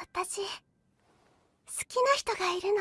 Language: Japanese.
私好きな人がいるの。